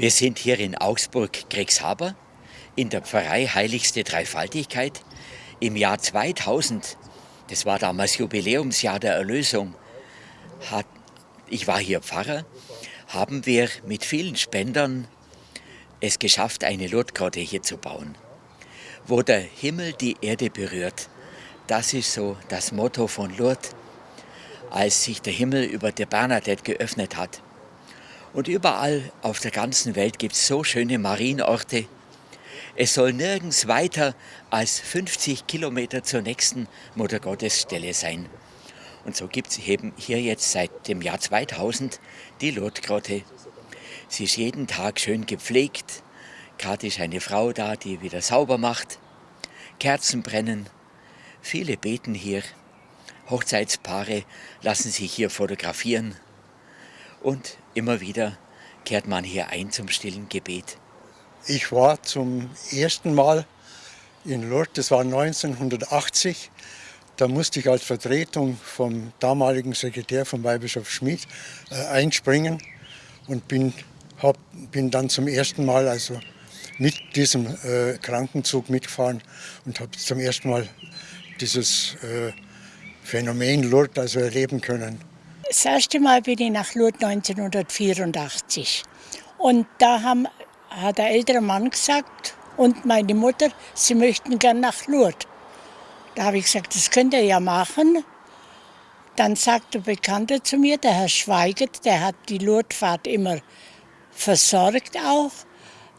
Wir sind hier in Augsburg-Grexhaber in der Pfarrei Heiligste Dreifaltigkeit im Jahr 2000. Das war damals Jubiläumsjahr der Erlösung. Hat, ich war hier Pfarrer, haben wir mit vielen Spendern es geschafft, eine Lourdesgrotte hier zu bauen. Wo der Himmel die Erde berührt, das ist so das Motto von Lourdes, als sich der Himmel über der Bernadette geöffnet hat. Und überall auf der ganzen Welt gibt es so schöne Marienorte. Es soll nirgends weiter als 50 Kilometer zur nächsten Muttergottesstelle sein. Und so gibt es eben hier jetzt seit dem Jahr 2000 die Lourdesgrotte. Sie ist jeden Tag schön gepflegt. Gerade ist eine Frau da, die wieder sauber macht. Kerzen brennen. Viele beten hier. Hochzeitspaare lassen sich hier fotografieren. Und immer wieder kehrt man hier ein zum stillen Gebet. Ich war zum ersten Mal in Lourdes, das war 1980. Da musste ich als Vertretung vom damaligen Sekretär von Weihbischof Schmid äh, einspringen und bin, hab, bin dann zum ersten Mal also mit diesem äh, Krankenzug mitgefahren und habe zum ersten Mal dieses äh, Phänomen Lourdes also erleben können. Das erste Mal bin ich nach Lourdes 1984. Und da haben, hat der ältere Mann gesagt und meine Mutter, sie möchten gern nach Lourdes. Da habe ich gesagt, das könnt ihr ja machen. Dann sagt der Bekannte zu mir, der Herr Schweigert, der hat die Lourdesfahrt immer versorgt auch,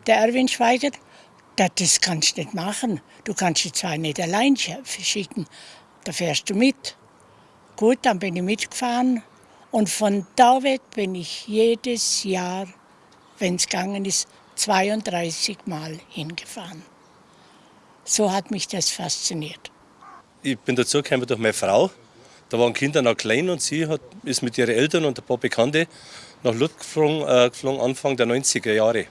der Erwin Schweigert, das kannst du nicht machen. Du kannst die zwar nicht allein schicken, da fährst du mit. Gut, dann bin ich mitgefahren und von da weg bin ich jedes Jahr, wenn es gegangen ist, 32 Mal hingefahren. So hat mich das fasziniert. Ich bin dazu gekommen durch meine Frau. Da waren Kinder noch klein und sie hat, ist mit ihren Eltern und ein paar Bekannte nach Lourdes geflogen, äh, geflogen Anfang der 90er Jahre.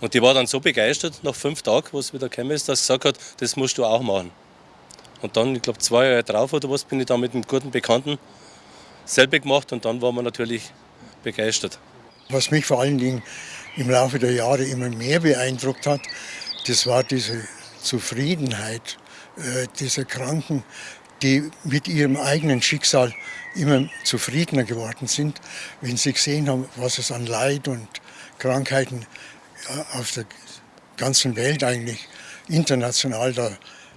Und die war dann so begeistert nach fünf Tagen, wo es wieder gekommen ist, dass sie gesagt hat, das musst du auch machen. Und dann, ich glaube zwei Jahre drauf oder was, bin ich dann mit einem guten Bekannten selber gemacht und dann waren wir natürlich begeistert. Was mich vor allen Dingen im Laufe der Jahre immer mehr beeindruckt hat, das war diese Zufriedenheit äh, dieser Kranken, die mit ihrem eigenen Schicksal immer zufriedener geworden sind, wenn sie gesehen haben, was es an Leid und Krankheiten äh, auf der ganzen Welt eigentlich international da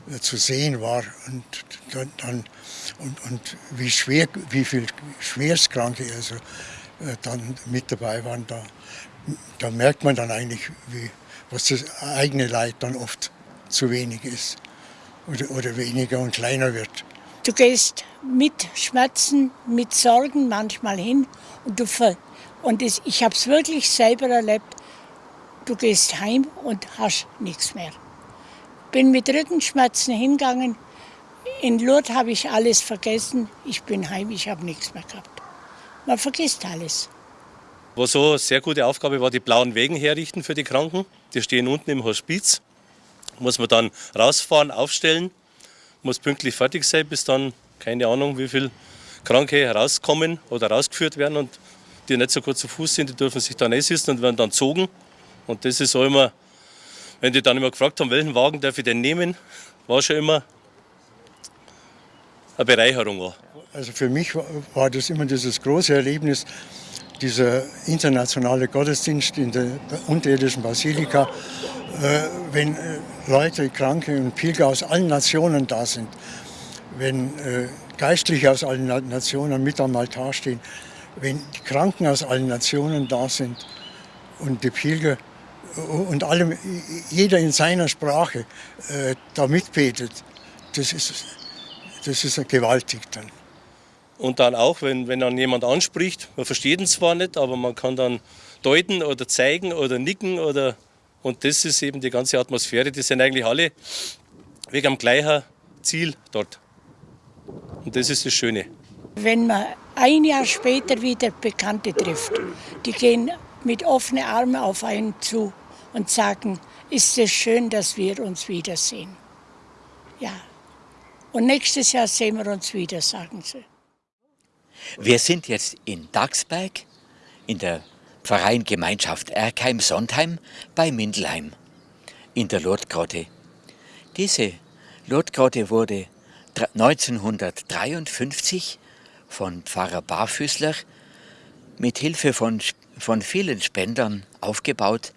äh, zu sehen war und dann und, und wie schwer, wie viel Schwerstkranke also äh, dann mit dabei waren, da, da merkt man dann eigentlich, wie, was das eigene Leid dann oft zu wenig ist oder, oder weniger und kleiner wird. Du gehst mit Schmerzen, mit Sorgen manchmal hin und du ver und das, ich habe es wirklich selber erlebt. Du gehst heim und hast nichts mehr. Bin mit Rückenschmerzen hingegangen, in Lourdes habe ich alles vergessen. Ich bin heim, ich habe nichts mehr gehabt. Man vergisst alles. Was so eine sehr gute Aufgabe war, die blauen Wegen herrichten für die Kranken. Die stehen unten im Hospiz. Muss man dann rausfahren, aufstellen, muss pünktlich fertig sein, bis dann, keine Ahnung, wie viele Kranke herauskommen oder rausgeführt werden. Und die nicht so gut zu Fuß sind, die dürfen sich dann einsitzen und werden dann zogen. Und das ist auch immer, wenn die dann immer gefragt haben, welchen Wagen darf ich denn nehmen, war schon immer eine Bereicherung war. Also für mich war das immer dieses große Erlebnis, dieser internationale Gottesdienst in der unterirdischen Basilika, äh, wenn äh, Leute, Kranke und Pilger aus allen Nationen da sind, wenn äh, Geistliche aus allen Nationen mit am Altar stehen, wenn die Kranken aus allen Nationen da sind und die Pilger und alle, jeder in seiner Sprache da mitbetet, das ist das ist gewaltig dann. Und dann auch, wenn, wenn dann jemand anspricht, man versteht ihn zwar nicht, aber man kann dann deuten oder zeigen oder nicken oder und das ist eben die ganze Atmosphäre. Die sind eigentlich alle wegen am gleichen Ziel dort. Und das ist das Schöne. Wenn man ein Jahr später wieder Bekannte trifft, die gehen mit offenen Armen auf einen zu und sagen, ist es schön, dass wir uns wiedersehen. Ja, und nächstes Jahr sehen wir uns wieder, sagen sie. Wir sind jetzt in Dagsberg in der Verein Gemeinschaft Erkheim-Sondheim bei Mindelheim in der Lourdesgrotte. Diese Lourdesgrotte wurde 1953 von Pfarrer Barfüßler mit Hilfe von, von vielen Spendern aufgebaut,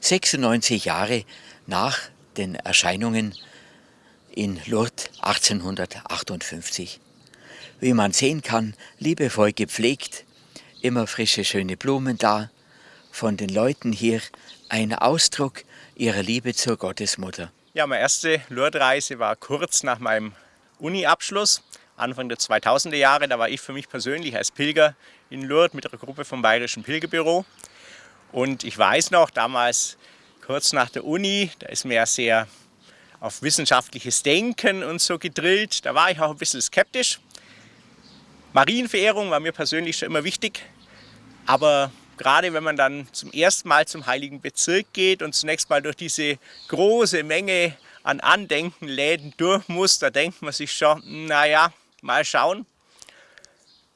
96 Jahre nach den Erscheinungen in Lourdes 1858. Wie man sehen kann, liebevoll gepflegt, immer frische, schöne Blumen da, von den Leuten hier ein Ausdruck ihrer Liebe zur Gottesmutter. Ja, meine erste Lourdes-Reise war kurz nach meinem Uni-Abschluss, Anfang der 2000er Jahre. Da war ich für mich persönlich als Pilger in Lourdes mit einer Gruppe vom Bayerischen Pilgerbüro. Und ich weiß noch, damals kurz nach der Uni, da ist mir ja sehr auf wissenschaftliches Denken und so gedrillt. Da war ich auch ein bisschen skeptisch. Marienverehrung war mir persönlich schon immer wichtig. Aber gerade wenn man dann zum ersten Mal zum Heiligen Bezirk geht und zunächst mal durch diese große Menge an Andenkenläden durch muss, da denkt man sich schon, naja, mal schauen.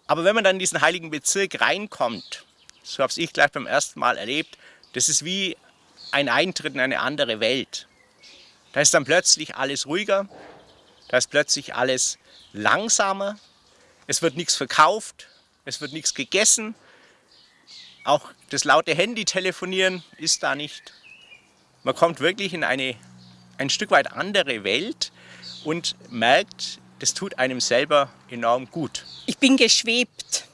Aber wenn man dann in diesen Heiligen Bezirk reinkommt, so habe ich gleich beim ersten Mal erlebt, das ist wie ein Eintritt in eine andere Welt. Da ist dann plötzlich alles ruhiger, da ist plötzlich alles langsamer, es wird nichts verkauft, es wird nichts gegessen, auch das laute Handy-Telefonieren ist da nicht. Man kommt wirklich in eine ein Stück weit andere Welt und merkt, das tut einem selber enorm gut. Ich bin geschwebt.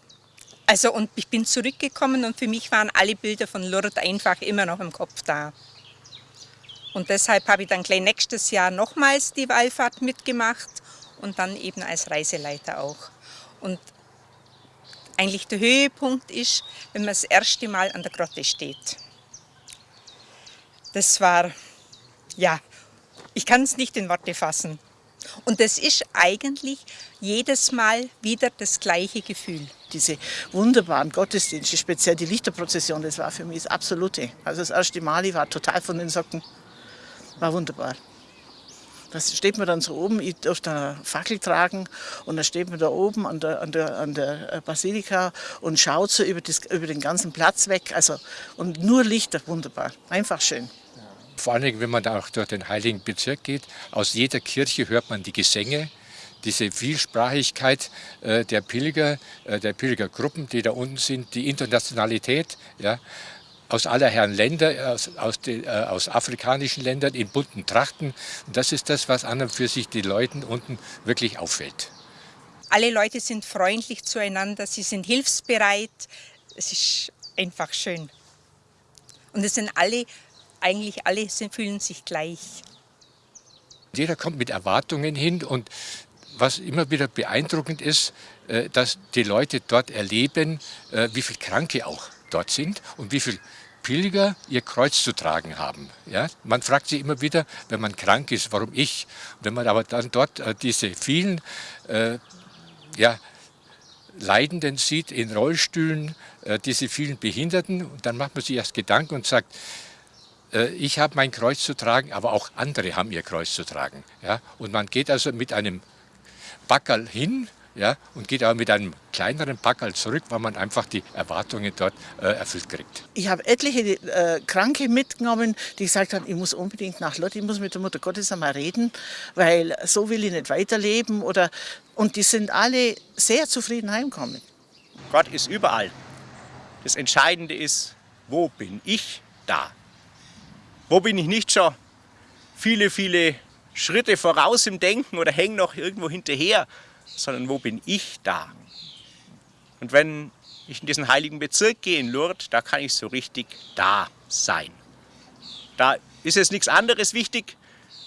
Also und ich bin zurückgekommen und für mich waren alle Bilder von Lourdes einfach immer noch im Kopf da. Und deshalb habe ich dann gleich nächstes Jahr nochmals die Wallfahrt mitgemacht und dann eben als Reiseleiter auch. Und eigentlich der Höhepunkt ist, wenn man das erste Mal an der Grotte steht. Das war, ja, ich kann es nicht in Worte fassen. Und das ist eigentlich jedes Mal wieder das gleiche Gefühl. Diese wunderbaren Gottesdienste, speziell die Lichterprozession, das war für mich das Absolute. Also das erste Mal, ich war total von den Socken. War wunderbar. Da steht man dann so oben, ich durfte eine Fackel tragen und dann steht man da oben an der, an der, an der Basilika und schaut so über, das, über den ganzen Platz weg. Also, und nur Lichter, wunderbar, einfach schön. Vor Dingen, wenn man da auch durch den Heiligen Bezirk geht, aus jeder Kirche hört man die Gesänge, diese Vielsprachigkeit äh, der Pilger, äh, der Pilgergruppen, die da unten sind, die Internationalität, ja, aus aller Herren Länder, aus, aus, die, äh, aus, afrikanischen Ländern in bunten Trachten. Und das ist das, was an und für sich den Leuten unten wirklich auffällt. Alle Leute sind freundlich zueinander, sie sind hilfsbereit. Es ist einfach schön. Und es sind alle eigentlich alle sind, fühlen sich gleich. Jeder kommt mit Erwartungen hin und was immer wieder beeindruckend ist, äh, dass die Leute dort erleben, äh, wie viele Kranke auch dort sind und wie viele Pilger ihr Kreuz zu tragen haben. Ja? Man fragt sich immer wieder, wenn man krank ist, warum ich? Wenn man aber dann dort äh, diese vielen äh, ja, Leidenden sieht in Rollstühlen, äh, diese vielen Behinderten, dann macht man sich erst Gedanken und sagt, äh, ich habe mein Kreuz zu tragen, aber auch andere haben ihr Kreuz zu tragen. Ja? Und man geht also mit einem Backerl hin ja, und geht aber mit einem kleineren Packerl zurück, weil man einfach die Erwartungen dort äh, erfüllt kriegt. Ich habe etliche äh, Kranke mitgenommen, die gesagt haben, ich muss unbedingt nach Lotte, ich muss mit der Mutter Gottes einmal reden, weil so will ich nicht weiterleben. Oder, und die sind alle sehr zufrieden heimgekommen. Gott ist überall. Das Entscheidende ist, wo bin ich da? Wo bin ich nicht schon viele, viele Schritte voraus im Denken oder hänge noch irgendwo hinterher, sondern wo bin ich da? Und wenn ich in diesen heiligen Bezirk gehe, in Lourdes, da kann ich so richtig da sein. Da ist jetzt nichts anderes wichtig,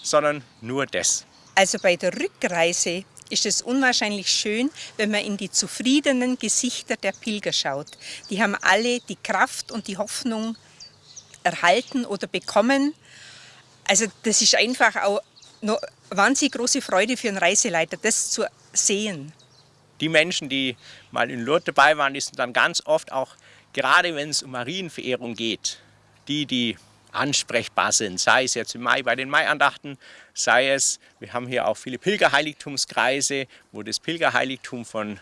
sondern nur das. Also bei der Rückreise ist es unwahrscheinlich schön, wenn man in die zufriedenen Gesichter der Pilger schaut. Die haben alle die Kraft und die Hoffnung, erhalten oder bekommen. Also das ist einfach auch eine wahnsinnig große Freude für einen Reiseleiter, das zu sehen. Die Menschen, die mal in Lourdes dabei waren, die sind dann ganz oft auch, gerade wenn es um Marienverehrung geht, die, die ansprechbar sind, sei es jetzt im Mai bei den Maiandachten, sei es, wir haben hier auch viele Pilgerheiligtumskreise, wo das Pilgerheiligtum von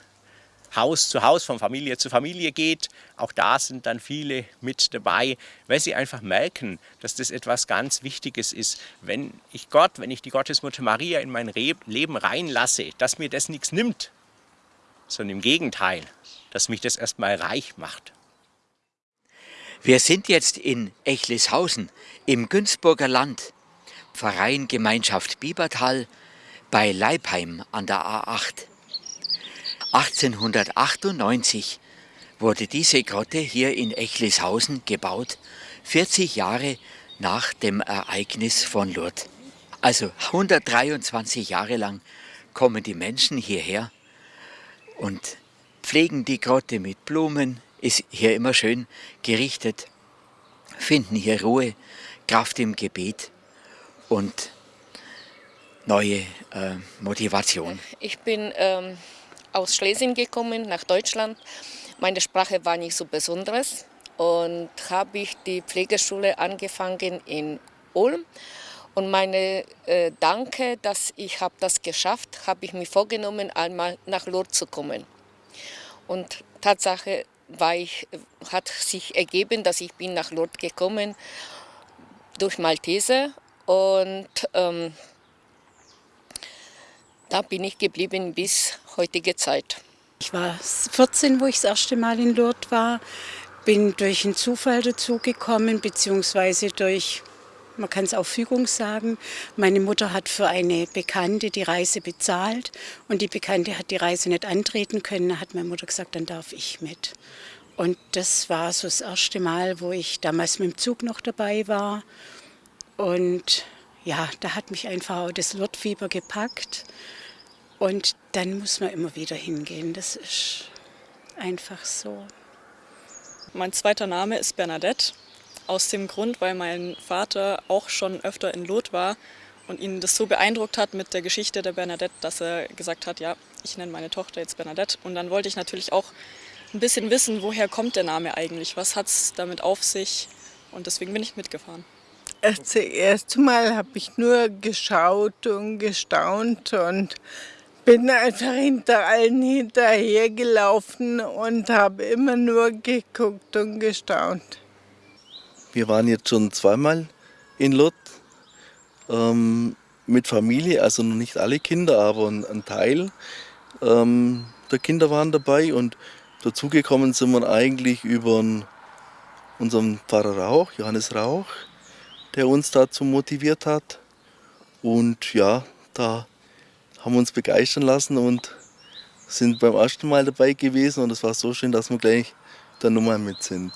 Haus zu Haus, von Familie zu Familie geht. Auch da sind dann viele mit dabei, weil sie einfach merken, dass das etwas ganz Wichtiges ist. Wenn ich Gott, wenn ich die Gottesmutter Maria in mein Leben reinlasse, dass mir das nichts nimmt, sondern im Gegenteil, dass mich das erstmal reich macht. Wir sind jetzt in Echlishausen im Günzburger Land, Pfarreiengemeinschaft Biebertal bei Leibheim an der A8. 1898 wurde diese Grotte hier in Echlishausen gebaut, 40 Jahre nach dem Ereignis von Lourdes. Also 123 Jahre lang kommen die Menschen hierher und pflegen die Grotte mit Blumen, ist hier immer schön gerichtet, finden hier Ruhe, Kraft im Gebet und neue äh, Motivation. Ich bin ähm, aus Schlesien gekommen, nach Deutschland. Meine Sprache war nicht so besonderes und habe ich die Pflegeschule angefangen in Ulm. Und meine äh, Danke, dass ich habe das geschafft, habe ich mir vorgenommen, einmal nach Lourdes zu kommen. Und Tatsache war ich, hat sich ergeben, dass ich bin nach Lourdes gekommen durch Malteser und ähm, da bin ich geblieben bis heutige Zeit. Ich war 14, wo ich das erste Mal in Lourdes war, bin durch einen Zufall dazugekommen, beziehungsweise durch, man kann es auch Fügung sagen. Meine Mutter hat für eine Bekannte die Reise bezahlt und die Bekannte hat die Reise nicht antreten können. Da hat meine Mutter gesagt, dann darf ich mit. Und das war so das erste Mal, wo ich damals mit dem Zug noch dabei war. Und ja, da hat mich einfach auch das Lourdes-Fieber gepackt. Und dann muss man immer wieder hingehen. Das ist einfach so. Mein zweiter Name ist Bernadette. Aus dem Grund, weil mein Vater auch schon öfter in Lot war und ihn das so beeindruckt hat mit der Geschichte der Bernadette, dass er gesagt hat, ja, ich nenne meine Tochter jetzt Bernadette. Und dann wollte ich natürlich auch ein bisschen wissen, woher kommt der Name eigentlich, was hat es damit auf sich. Und deswegen bin ich mitgefahren. Das erste Mal habe ich nur geschaut und gestaunt und bin einfach hinter allen hinterhergelaufen und habe immer nur geguckt und gestaunt. Wir waren jetzt schon zweimal in Lot ähm, mit Familie, also noch nicht alle Kinder, aber ein, ein Teil ähm, der Kinder waren dabei und dazugekommen sind wir eigentlich über unseren Pfarrer Rauch, Johannes Rauch, der uns dazu motiviert hat. Und ja, da haben uns begeistern lassen und sind beim ersten Mal dabei gewesen und es war so schön, dass wir gleich der Nummer mit sind.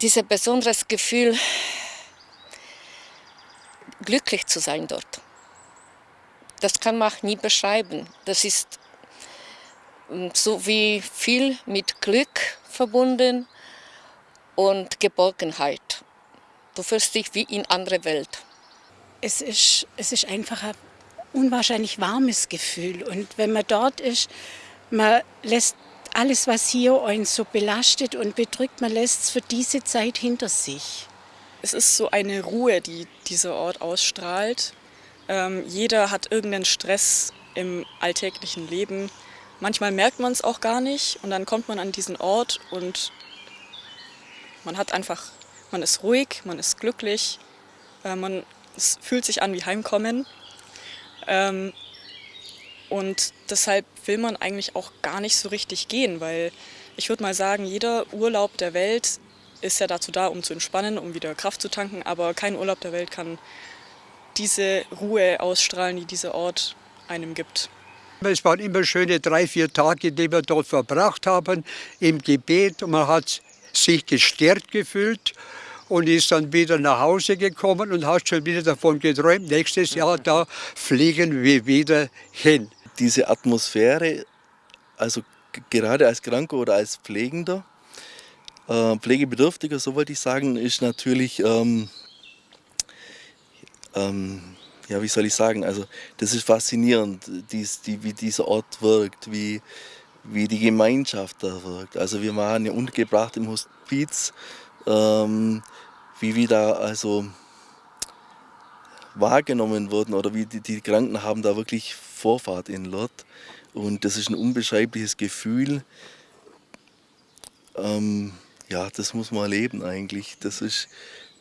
Dieses besonderes Gefühl, glücklich zu sein dort, das kann man nie beschreiben. Das ist ähm, so wie viel mit Glück verbunden und Geborgenheit. Du fühlst dich wie in andere Welt. Es ist, es ist einfach ein unwahrscheinlich warmes Gefühl. Und wenn man dort ist, man lässt alles, was hier uns so belastet und bedrückt, man lässt es für diese Zeit hinter sich. Es ist so eine Ruhe, die dieser Ort ausstrahlt. Ähm, jeder hat irgendeinen Stress im alltäglichen Leben. Manchmal merkt man es auch gar nicht und dann kommt man an diesen Ort und man hat einfach, man ist ruhig, man ist glücklich, äh, man es fühlt sich an wie Heimkommen. Ähm, und deshalb will man eigentlich auch gar nicht so richtig gehen, weil ich würde mal sagen, jeder Urlaub der Welt ist ja dazu da, um zu entspannen, um wieder Kraft zu tanken, aber kein Urlaub der Welt kann diese Ruhe ausstrahlen, die dieser Ort einem gibt. Es waren immer schöne drei, vier Tage, die wir dort verbracht haben, im Gebet. Und man hat sich gestärkt gefühlt und ist dann wieder nach Hause gekommen und hat schon wieder davon geträumt, nächstes Jahr da fliegen wir wieder hin. Diese Atmosphäre, also gerade als Kranker oder als Pflegender, äh, Pflegebedürftiger, so wollte ich sagen, ist natürlich, ähm, ähm, ja, wie soll ich sagen, also das ist faszinierend, dies, die, wie dieser Ort wirkt, wie, wie die Gemeinschaft da wirkt. Also wir waren ja untergebracht im Hospiz, ähm, wie wir da also wahrgenommen wurden oder wie die, die, Kranken haben da wirklich Vorfahrt in Lourdes. Und das ist ein unbeschreibliches Gefühl. Ähm, ja, das muss man erleben eigentlich. Das ist,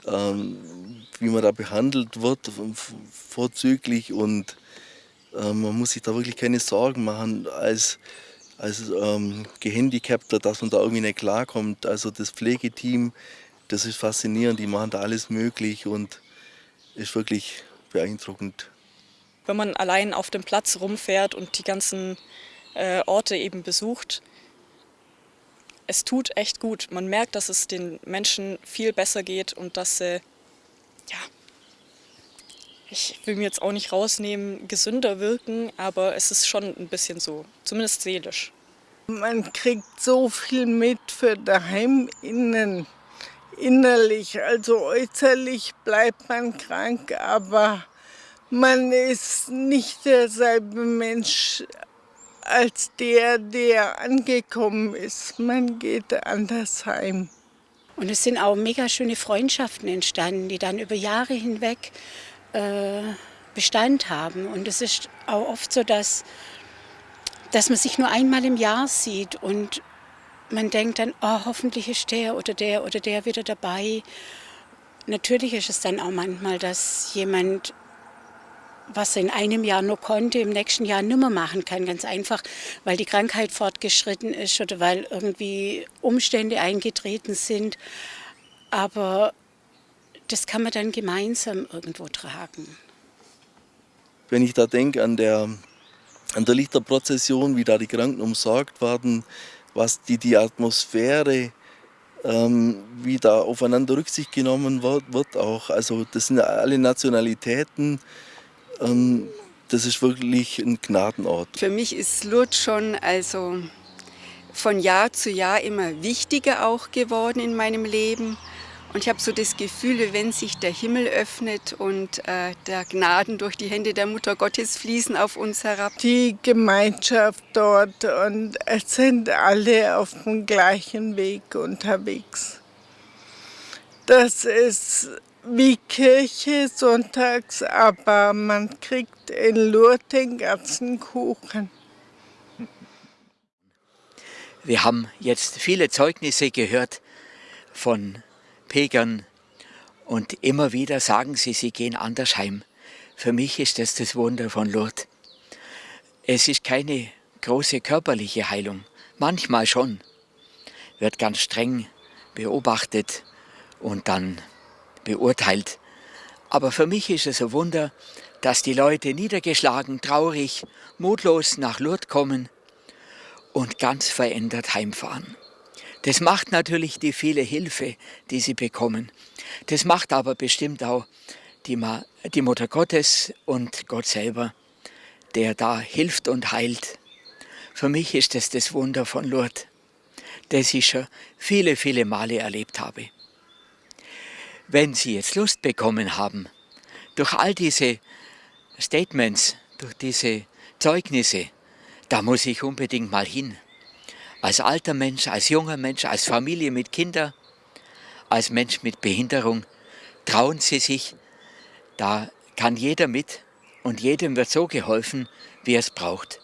ähm, wie man da behandelt wird, vorzüglich und äh, man muss sich da wirklich keine Sorgen machen als, als ähm, Gehandicapter, dass man da irgendwie nicht klarkommt. Also das Pflegeteam, das ist faszinierend, die machen da alles möglich und ist wirklich beeindruckend. Wenn man allein auf dem Platz rumfährt und die ganzen äh, Orte eben besucht, es tut echt gut. Man merkt, dass es den Menschen viel besser geht und dass sie, ja, ich will mir jetzt auch nicht rausnehmen, gesünder wirken, aber es ist schon ein bisschen so, zumindest seelisch. Man kriegt so viel mit für daheim innen, innerlich, also äußerlich bleibt man krank, aber man ist nicht derselbe Mensch als der, der angekommen ist. Man geht anders heim. Und es sind auch mega schöne Freundschaften entstanden, die dann über Jahre hinweg Bestand haben. Und es ist auch oft so, dass, dass man sich nur einmal im Jahr sieht und man denkt dann, oh, hoffentlich ist der oder der oder der wieder dabei. Natürlich ist es dann auch manchmal, dass jemand was er in einem Jahr nur konnte, im nächsten Jahr nimmer machen kann. Ganz einfach, weil die Krankheit fortgeschritten ist oder weil irgendwie Umstände eingetreten sind. Aber das kann man dann gemeinsam irgendwo tragen. Wenn ich da denke an der, an der Lichterprozession, wie da die Kranken umsorgt werden, was die, die Atmosphäre, ähm, wie da aufeinander Rücksicht genommen wird, wird auch. Also das sind alle Nationalitäten, ähm, das ist wirklich ein Gnadenort. Für mich ist Lourdes schon also von Jahr zu Jahr immer wichtiger auch geworden in meinem Leben. Und ich habe so das Gefühl, wenn sich der Himmel öffnet und äh, der Gnaden durch die Hände der Mutter Gottes fließen auf uns herab. Die Gemeinschaft dort und es sind alle auf dem gleichen Weg unterwegs. Das ist wie Kirche sonntags, aber man kriegt in Lourdes den ganzen Kuchen. Wir haben jetzt viele Zeugnisse gehört von Pilgern und immer wieder sagen sie, sie gehen anders heim. Für mich ist das das Wunder von Lourdes. Es ist keine große körperliche Heilung, manchmal schon, wird ganz streng beobachtet und dann beurteilt. Aber für mich ist es ein Wunder, dass die Leute niedergeschlagen, traurig, mutlos nach Lourdes kommen und ganz verändert heimfahren. Das macht natürlich die viele Hilfe, die sie bekommen. Das macht aber bestimmt auch die, Ma die Mutter Gottes und Gott selber, der da hilft und heilt. Für mich ist das das Wunder von Lourdes, das ich schon viele, viele Male erlebt habe. Wenn Sie jetzt Lust bekommen haben, durch all diese Statements, durch diese Zeugnisse, da muss ich unbedingt mal hin. Als alter Mensch, als junger Mensch, als Familie mit Kindern, als Mensch mit Behinderung, trauen Sie sich, da kann jeder mit und jedem wird so geholfen, wie er es braucht.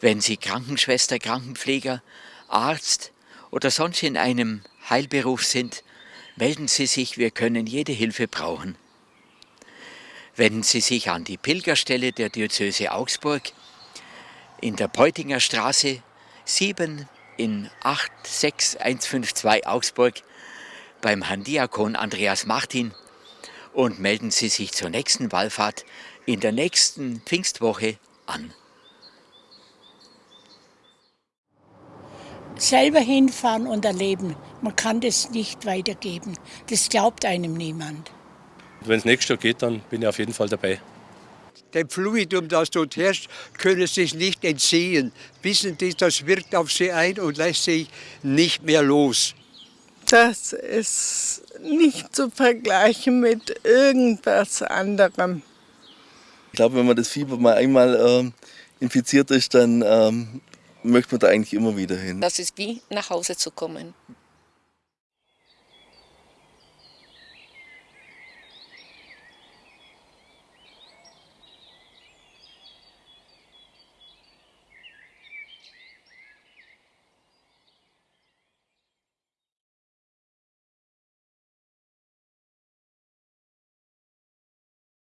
Wenn Sie Krankenschwester, Krankenpfleger, Arzt oder sonst in einem Heilberuf sind, melden Sie sich, wir können jede Hilfe brauchen. Wenden Sie sich an die Pilgerstelle der Diözese Augsburg in der Peutinger Straße 7 in 86152 Augsburg beim Herrn Diakon Andreas Martin und melden Sie sich zur nächsten Wallfahrt in der nächsten Pfingstwoche an. selber hinfahren und erleben. Man kann das nicht weitergeben. Das glaubt einem niemand. Wenn es nächstes Jahr geht, dann bin ich auf jeden Fall dabei. Dem Fluidum, das dort herrscht, können sie sich nicht entziehen. Wissen Sie, das wirkt auf sie ein und lässt sich nicht mehr los. Das ist nicht zu vergleichen mit irgendwas anderem. Ich glaube, wenn man das Fieber mal einmal ähm, infiziert ist, dann ähm, möchte man da eigentlich immer wieder hin. Das ist wie nach Hause zu kommen.